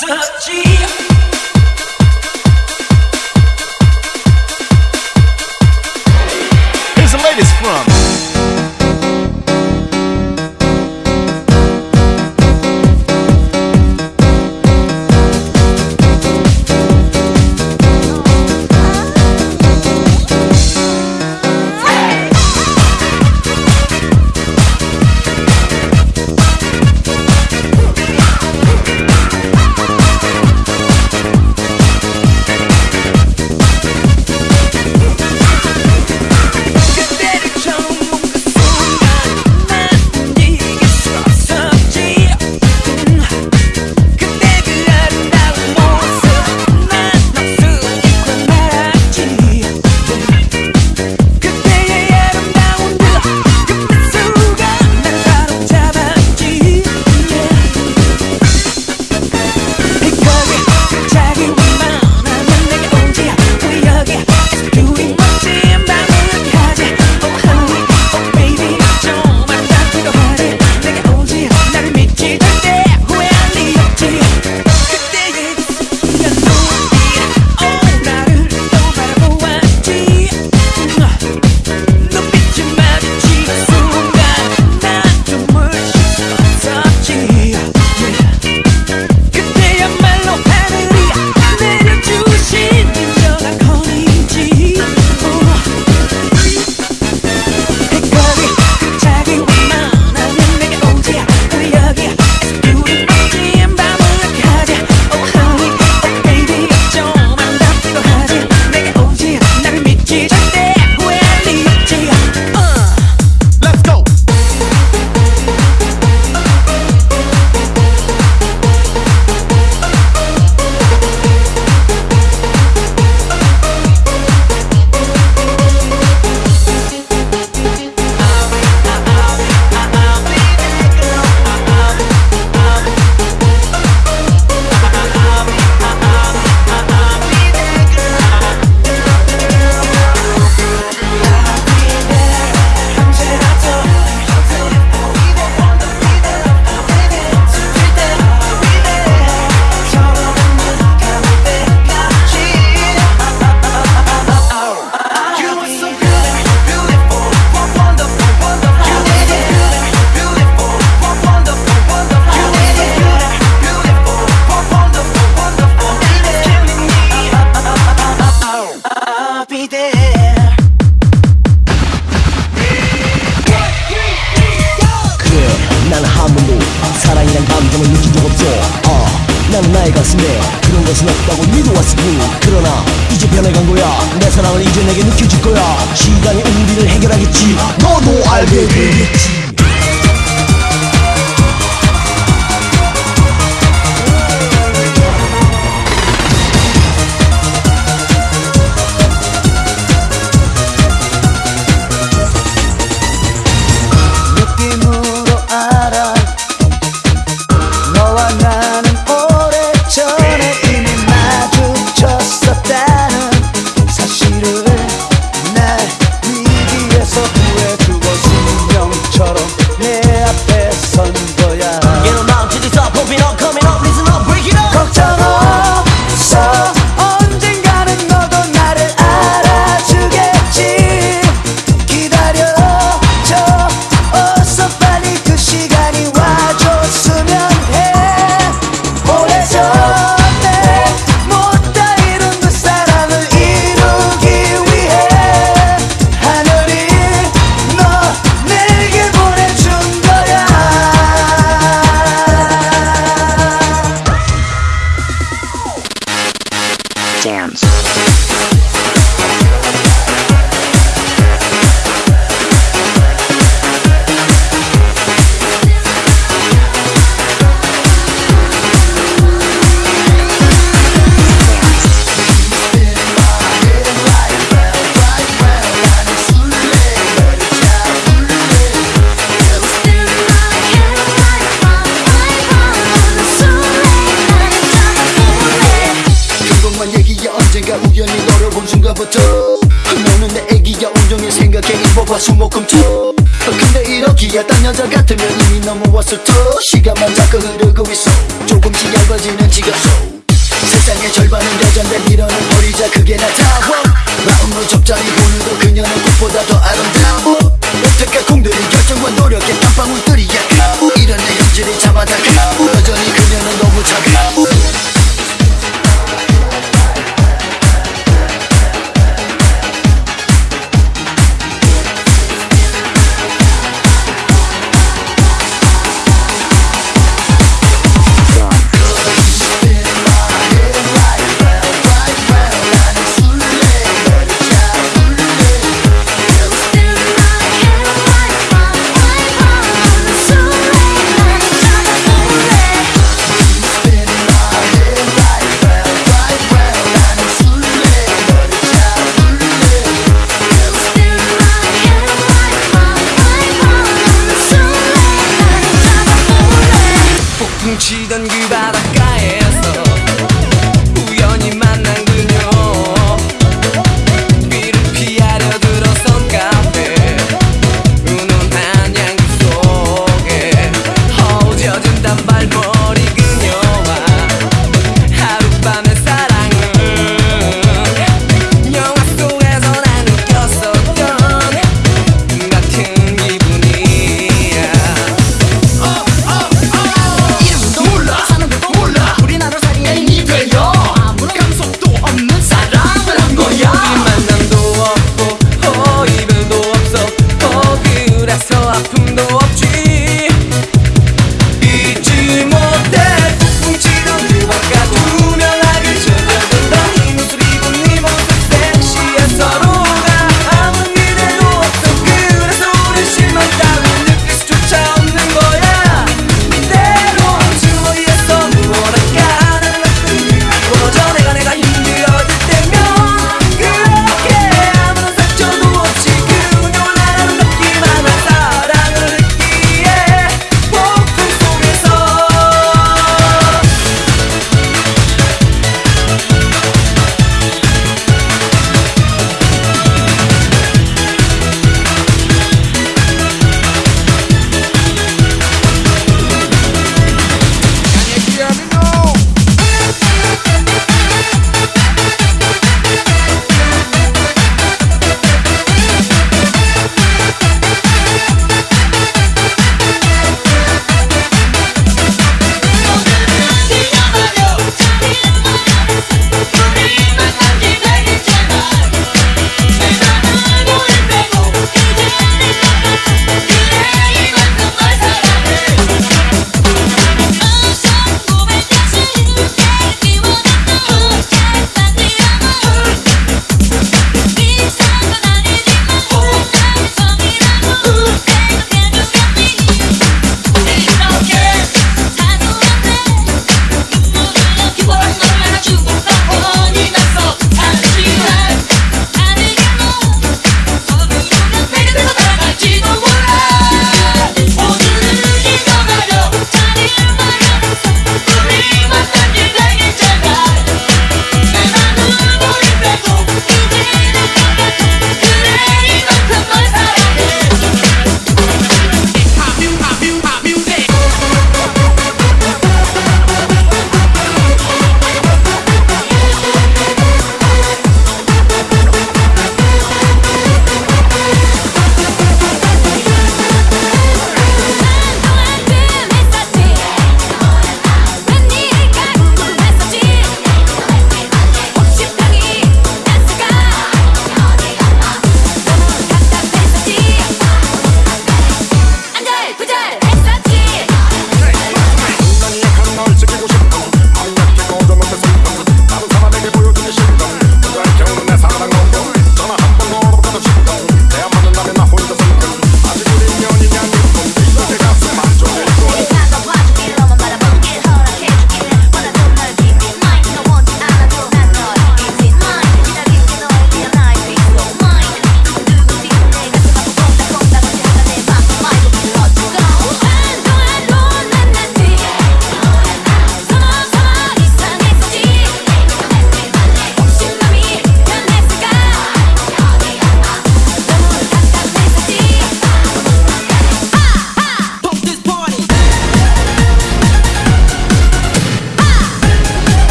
Such G. 아, 그러나 이제 변해간 거야. 내 사랑을 이제 내게 느껴질 거야. 시간이 우리를 해결하겠지. 너도 알게 되겠지. 딴 여자 같으면 이미 넘어왔을 터 시간만 자꾸 흐르고 있어. 조금씩 얇아지는 지갑소 세상의 절반은 여잔데 밀어는 버리자. 그게 나타워 마음으로 적잖이 보는도 그녀는 꽃보다 더 아름다워. 여태까 공들인 결정과 노력의 한 방울들이야. 이런 내 현실이 잡아다가 여전히 그녀는 너무 폭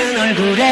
같은 얼굴에